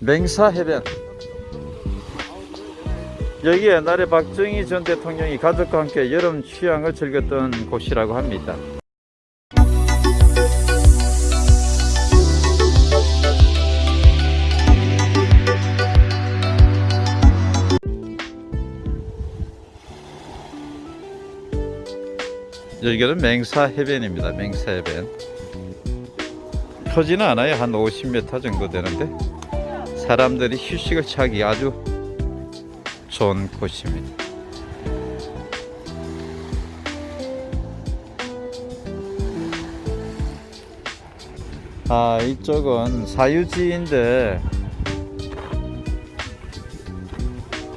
맹사해변. 여기 옛날에 박정희 전 대통령이 가족과 함께 여름 휴양을 즐겼던 곳이라고 합니다. 여기는 맹사해변입니다. 맹사해변. 크지는 않아요 한 50m 정도 되는데 사람들이 휴식을 취하기 아주 좋은 곳입니다. 아 이쪽은 사유지인데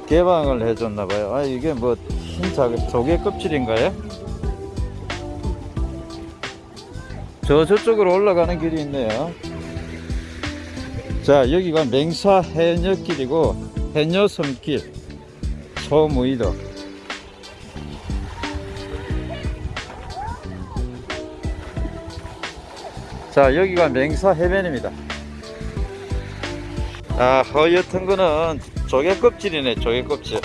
개방을 해줬나봐요. 아 이게 뭐흰 조개 껍질인가요? 저 저쪽으로 올라가는 길이 있네요. 자 여기가 맹사 해녀길이고 해녀섬길 소무이도. 자 여기가 맹사 해변입니다. 아 허옇은 거는 조개 껍질이네 조개 껍질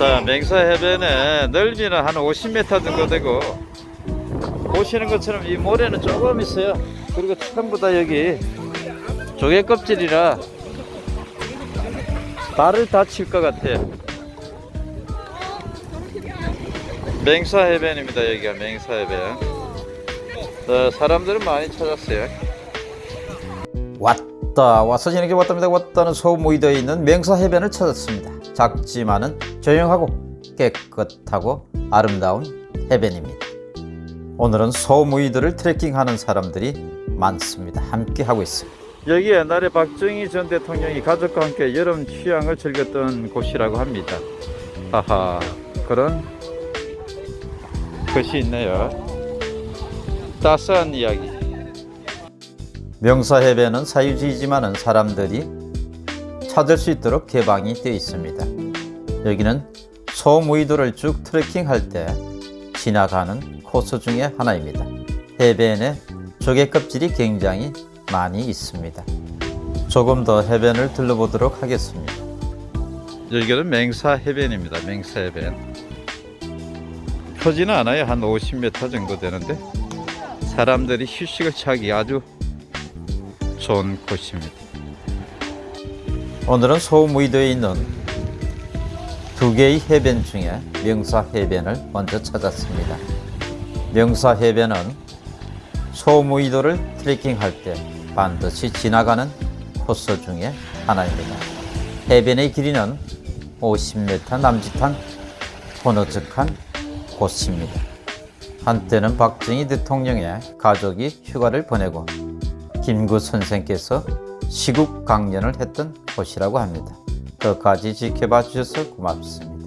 자 맹사 해변에 넓이는 한 50m 정도 되고 보시는 것처럼 이 모래는 조금 있어요. 그리고 전부 다 여기 조개 껍질이라 발을 다칠 것 같아요. 맹사 해변입니다 여기가 맹사 해변. 어, 사람들은 많이 찾았어요. 왔 다 와서 지내게 왔답니다. 왔다는 모이되어 있는 맹사 해변을 찾았습니다. 작지만은 조용하고 깨끗하고 아름다운 해변입니다. 오늘은 소무이들을 트레킹하는 사람들이 많습니다. 함께 하고 있습니다. 여기 옛날에 박정희 전 대통령이 가족과 함께 여름 휴양을 즐겼던 곳이라고 합니다. 하하 그런 것이 있네요. 따스한 이야기 명사 해변은 사유지이지만은 사람들이 찾을 수 있도록 개방이 되어 있습니다. 여기는 소무이도를 쭉 트레킹할 때 지나가는 코스 중에 하나입니다. 해변에 조개 껍질이 굉장히 많이 있습니다. 조금 더 해변을 둘러보도록 하겠습니다. 여기는 맹사 해변입니다. 맹사 해변. 크지는 않아요. 한 50m 정도 되는데 사람들이 휴식을 취하기 아주 좋은 곳입니다 오늘은 소무이도에 있는 두 개의 해변 중에 명사 해변을 먼저 찾았습니다. 명사 해변은 소무이도를 트레킹할 때 반드시 지나가는 코스 중에 하나입니다. 해변의 길이는 50m 남짓한 호너적한 곳입니다. 한때는 박정희 대통령의 가족이 휴가를 보내고 김구 선생께서 시국 강연을 했던 곳이라고 합니다. 끝까지 지켜봐 주셔서 고맙습니다.